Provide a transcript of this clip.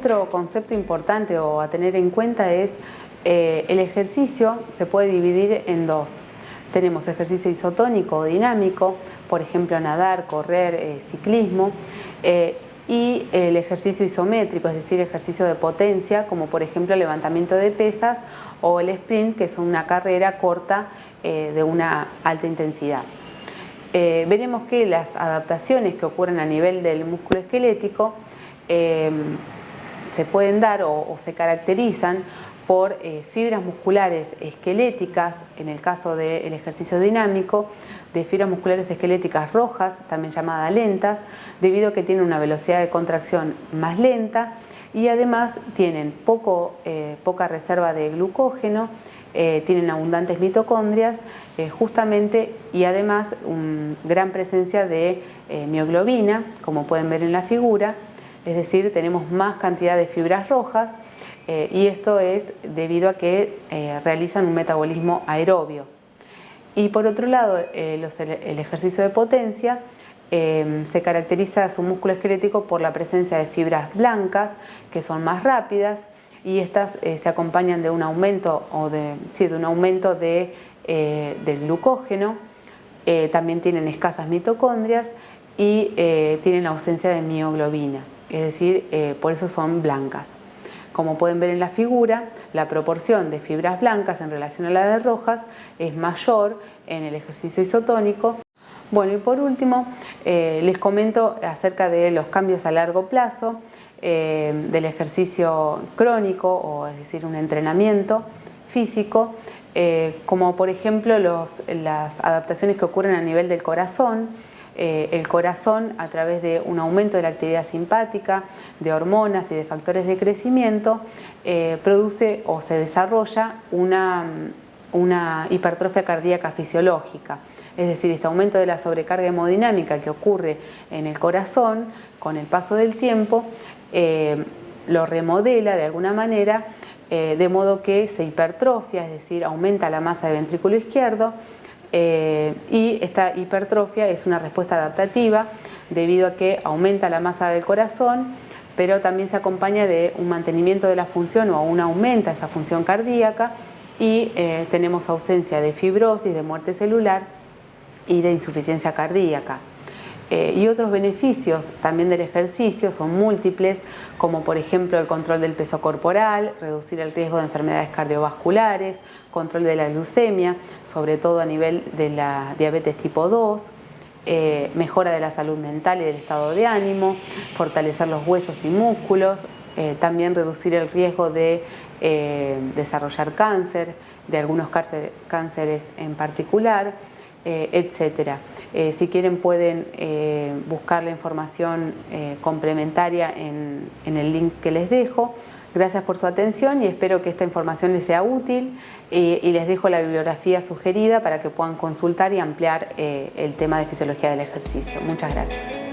otro concepto importante o a tener en cuenta es eh, el ejercicio se puede dividir en dos. Tenemos ejercicio isotónico o dinámico, por ejemplo nadar, correr, eh, ciclismo, eh, y el ejercicio isométrico, es decir, ejercicio de potencia, como por ejemplo levantamiento de pesas o el sprint, que es una carrera corta de una alta intensidad. veremos que las adaptaciones que ocurren a nivel del músculo esquelético se pueden dar o se caracterizan por eh, fibras musculares esqueléticas, en el caso del ejercicio dinámico, de fibras musculares esqueléticas rojas, también llamadas lentas, debido a que tienen una velocidad de contracción más lenta y además tienen poco, eh, poca reserva de glucógeno, eh, tienen abundantes mitocondrias justamente y además una gran presencia de mioglobina, como pueden ver en la figura, es decir, tenemos más cantidad de fibras rojas eh, y esto es debido a que eh, realizan un metabolismo aerobio. Y por otro lado, eh, el ejercicio de potencia se caracteriza su músculo esquelético por la presencia de fibras blancas que son más rápidas y estas se acompañan de un aumento, o de, sí, de un aumento de, del glucógeno, también tienen escasas mitocondrias y tienen ausencia de mioglobina, es decir, por eso son blancas. Como pueden ver en la figura, la proporción de fibras blancas en relación a la de rojas es mayor en el ejercicio isotónico. Bueno, y por último, eh, les comento acerca de los cambios a largo plazo eh, del ejercicio crónico, o es decir, un entrenamiento físico, eh, como por ejemplo las adaptaciones que ocurren a nivel del corazón, eh, el corazón a través de un aumento de la actividad simpática, de hormonas y de factores de crecimiento, eh, produce o se desarrolla una, hipertrofia cardíaca fisiológica. Es decir, este aumento de la sobrecarga hemodinámica que ocurre en el corazón con el paso del tiempo eh, lo remodela de alguna manera de modo que se hipertrofia, es decir, aumenta la masa del ventrículo izquierdo eh, y esta hipertrofia es una respuesta adaptativa debido a que aumenta la masa del corazón pero también se acompaña de un mantenimiento de la función o un aumenta esa función cardíaca y eh, tenemos ausencia de fibrosis, de muerte celular y de insuficiencia cardíaca. Eh, y otros beneficios también del ejercicio son múltiples, como por ejemplo el control del peso corporal, reducir el riesgo de enfermedades cardiovasculares, control de la glucemia, sobre todo a nivel de la diabetes tipo 2, eh, mejora de la salud mental y del estado de ánimo, fortalecer los huesos y músculos, eh, también reducir el riesgo de desarrollar cáncer, de algunos cánceres en particular, eh. Eh, si quieren pueden eh, buscar la información complementaria en, el link que les dejo. Gracias por su atención y espero que esta información les sea útil y les dejo la bibliografía sugerida para que puedan consultar y ampliar el tema de fisiología del ejercicio. Muchas gracias.